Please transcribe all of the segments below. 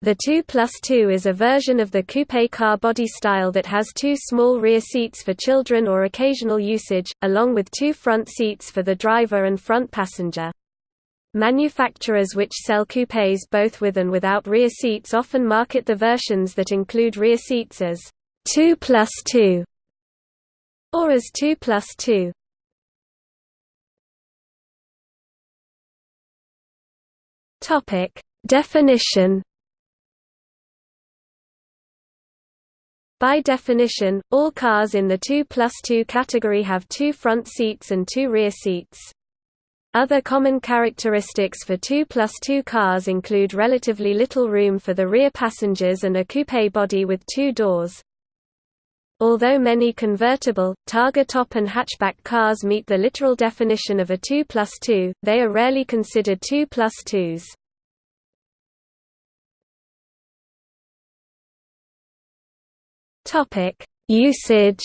The 2 plus 2 is a version of the coupe car body style that has two small rear seats for children or occasional usage, along with two front seats for the driver and front passenger. Manufacturers which sell coupés both with and without rear seats often market the versions that include rear seats as 2 plus 2 or as 2 plus 2. Topic Definition By definition, all cars in the 2 plus 2 category have two front seats and two rear seats. Other common characteristics for 2 plus 2 cars include relatively little room for the rear passengers and a coupe body with two doors. Although many convertible, Targa top and hatchback cars meet the literal definition of a 2 plus 2, they are rarely considered 2 plus 2s. Topic: Usage.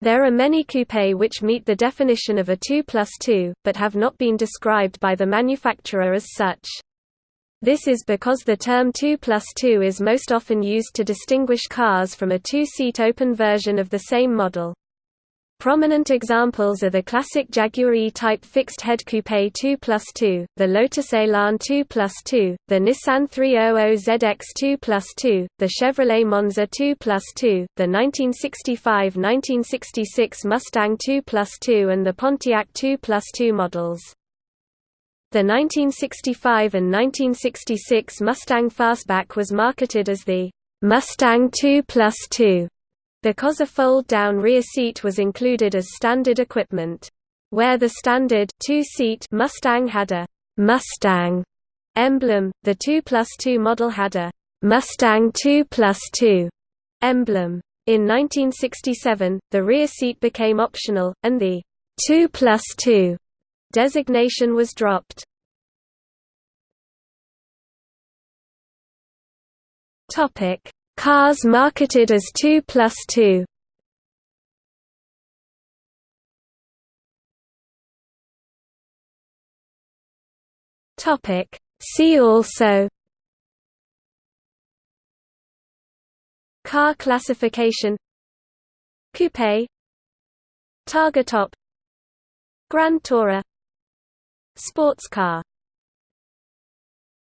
There are many coupe which meet the definition of a 2 plus 2, but have not been described by the manufacturer as such. This is because the term 2 plus 2 is most often used to distinguish cars from a two-seat open version of the same model. Prominent examples are the classic Jaguar E-Type fixed-head coupe 2 plus 2, the Lotus Elan 2 plus 2, the Nissan 300ZX 2 plus 2, the Chevrolet Monza 2 plus 2, the 1965–1966 Mustang 2 plus 2 and the Pontiac 2 plus 2 models. The 1965 and 1966 Mustang Fastback was marketed as the Mustang 2 plus 2 because a fold-down rear seat was included as standard equipment. Where the standard two-seat Mustang had a Mustang emblem, the 2 plus 2 model had a Mustang 2 plus 2 emblem. In 1967, the rear seat became optional, and the 2 plus 2 designation was dropped. Topic: Cars marketed as 2 plus 2 Topic. See also. Car classification. Coupe. Targa top. Grand Tourer. Sports car